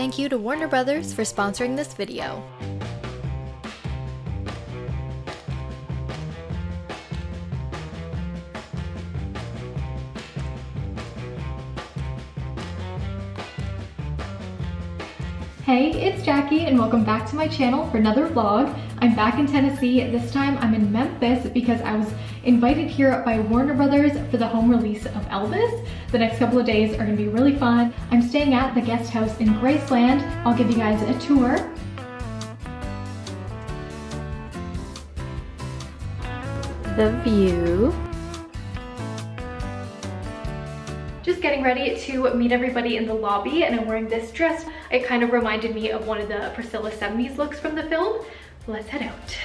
thank you to Warner Brothers for sponsoring this video. Hey, it's Jackie and welcome back to my channel for another vlog. I'm back in Tennessee. This time I'm in Memphis because I was invited here by Warner Brothers for the home release of Elvis. The next couple of days are gonna be really fun. I'm staying at the guest house in Graceland. I'll give you guys a tour. The view. Just getting ready to meet everybody in the lobby and I'm wearing this dress. It kind of reminded me of one of the Priscilla 70s looks from the film. Let's head out.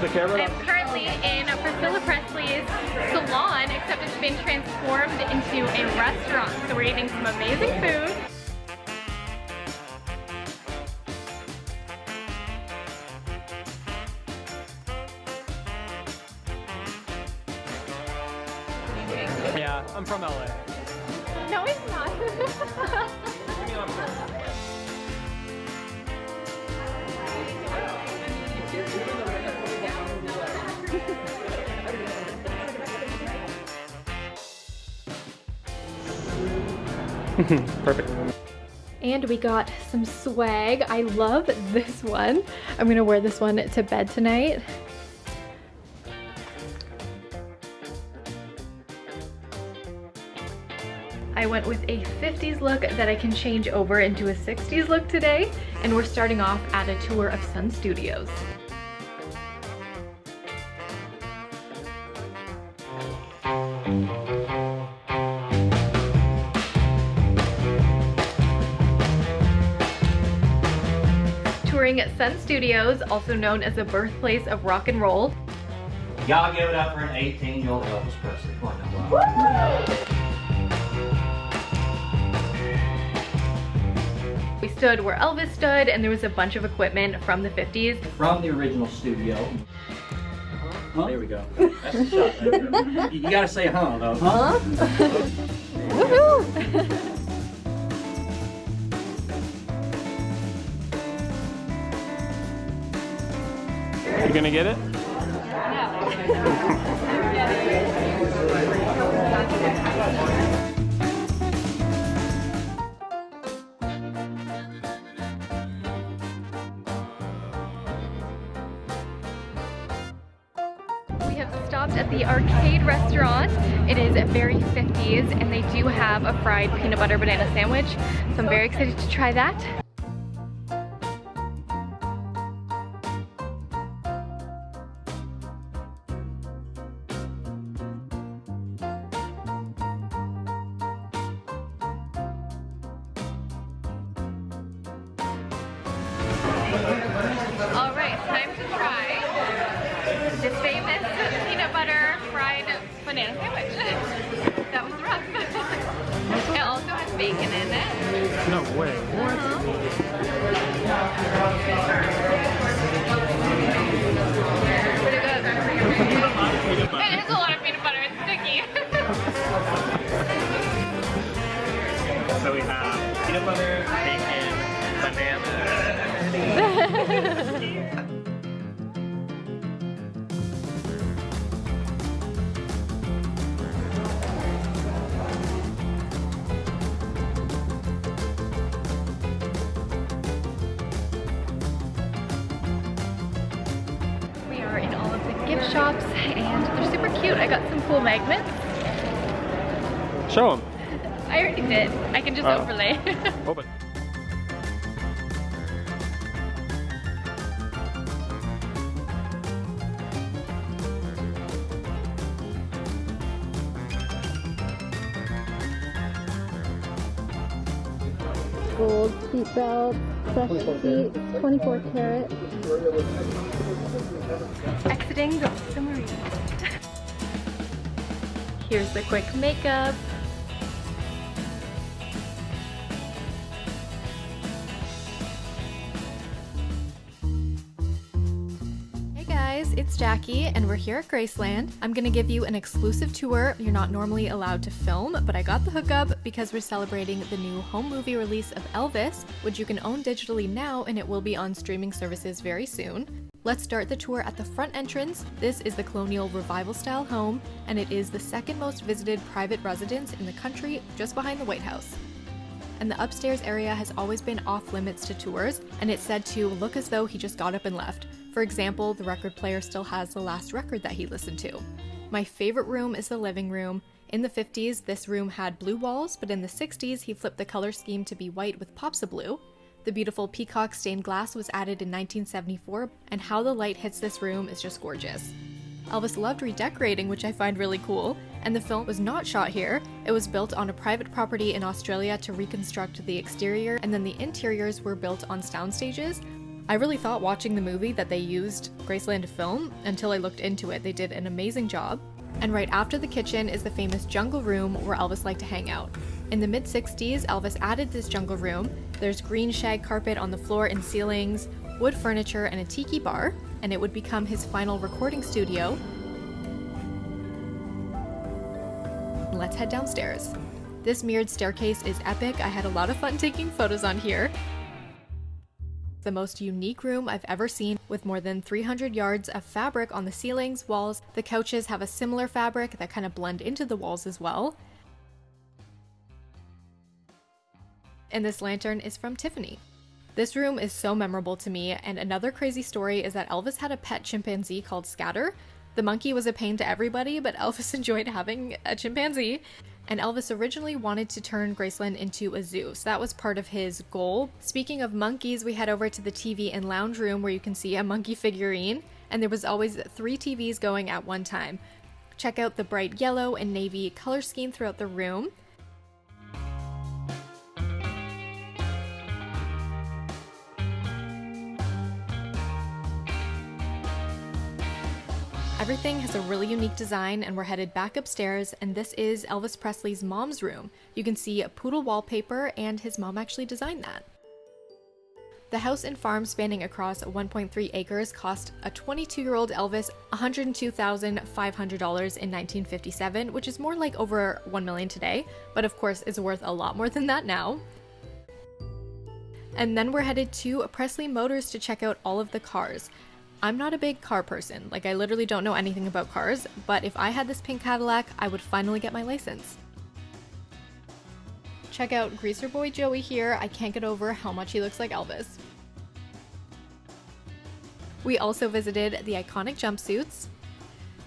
The camera. I'm currently in Priscilla Presley's salon, except it's been transformed into a restaurant. So we're eating some amazing food. Yeah, I'm from LA. No, it's not. Perfect. And we got some swag. I love this one. I'm gonna wear this one to bed tonight. I went with a 50s look that I can change over into a 60s look today. And we're starting off at a tour of Sun Studios. Touring at Sun Studios, also known as the birthplace of rock and roll. Y'all give it up for an 18-year-old Elvis Presley. Come on now. We stood where Elvis stood and there was a bunch of equipment from the 50s. From the original studio. Huh? There we go. That's the shot. you, you gotta say huh though. Huh? Woohoo! You gonna get it? We have stopped at the arcade restaurant. It is very 50s and they do have a fried peanut butter banana sandwich. So I'm very excited to try that. All right, time to try the famous peanut butter fried banana sandwich. that was rough. it also has bacon in it. No way. What? Cute. I got some cool magnets. Show them. I already did. I can just Oh. overlay. Open. gold seat belt, fresh seat, 24 karat. Exiting the submarine. Here's the quick makeup. it's Jackie and we're here at Graceland. I'm gonna give you an exclusive tour you're not normally allowed to film, but I got the hookup because we're celebrating the new home movie release of Elvis, which you can own digitally now and it will be on streaming services very soon. Let's start the tour at the front entrance. This is the colonial revival style home, and it is the second most visited private residence in the country, just behind the White House and the upstairs area has always been off limits to tours, and it's said to look as though he just got up and left. For example, the record player still has the last record that he listened to. My favorite room is the living room. In the 50s, this room had blue walls, but in the 60s, he flipped the color scheme to be white with pops of blue. The beautiful peacock stained glass was added in 1974, and how the light hits this room is just gorgeous. Elvis loved redecorating, which I find really cool, and the film was not shot here. It was built on a private property in Australia to reconstruct the exterior, and then the interiors were built on sound stages. I really thought watching the movie that they used Graceland to film until I looked into it. They did an amazing job. And right after the kitchen is the famous jungle room where Elvis liked to hang out. In the mid 60s, Elvis added this jungle room. There's green shag carpet on the floor and ceilings, wood furniture, and a tiki bar, and it would become his final recording studio. Let's head downstairs. This mirrored staircase is epic. I had a lot of fun taking photos on here. The most unique room I've ever seen, with more than 300 yards of fabric on the ceilings, walls. The couches have a similar fabric that kind of blend into the walls as well. And this lantern is from Tiffany. This room is so memorable to me, and another crazy story is that Elvis had a pet chimpanzee called Scatter. The monkey was a pain to everybody, but Elvis enjoyed having a chimpanzee. And Elvis originally wanted to turn Graceland into a zoo, so that was part of his goal. Speaking of monkeys, we head over to the TV and lounge room where you can see a monkey figurine, and there was always three TVs going at one time. Check out the bright yellow and navy color scheme throughout the room. Everything has a really unique design and we're headed back upstairs and this is Elvis Presley's mom's room. You can see a poodle wallpaper and his mom actually designed that. The house and farm spanning across 1.3 acres cost a 22-year-old Elvis $102,500 in 1957, which is more like over 1 million today, but of course is worth a lot more than that now. And then we're headed to Presley Motors to check out all of the cars. I'm not a big car person, like I literally don't know anything about cars, but if I had this pink Cadillac, I would finally get my license. Check out Greaser Boy Joey here, I can't get over how much he looks like Elvis. We also visited the iconic jumpsuits.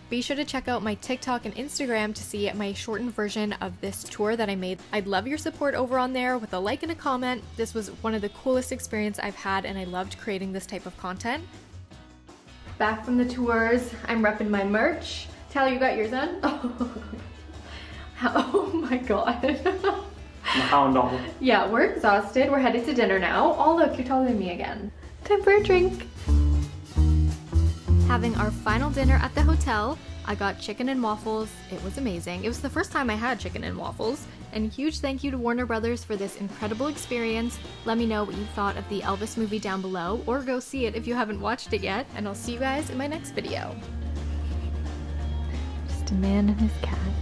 Be sure to check out my TikTok and Instagram to see my shortened version of this tour that I made. I'd love your support over on there with a like and a comment. This was one of the coolest experience I've had and I loved creating this type of content. Back from the tours, I'm repping my merch. Tyler, you got yours on? Oh, oh my god. hound dog. Yeah, we're exhausted. We're headed to dinner now. Oh look, you're taller than me again. Time for a drink. Having our final dinner at the hotel, I got chicken and waffles. It was amazing. It was the first time I had chicken and waffles. And huge thank you to Warner Brothers for this incredible experience. Let me know what you thought of the Elvis movie down below, or go see it if you haven't watched it yet. And I'll see you guys in my next video. Just a man and his cat.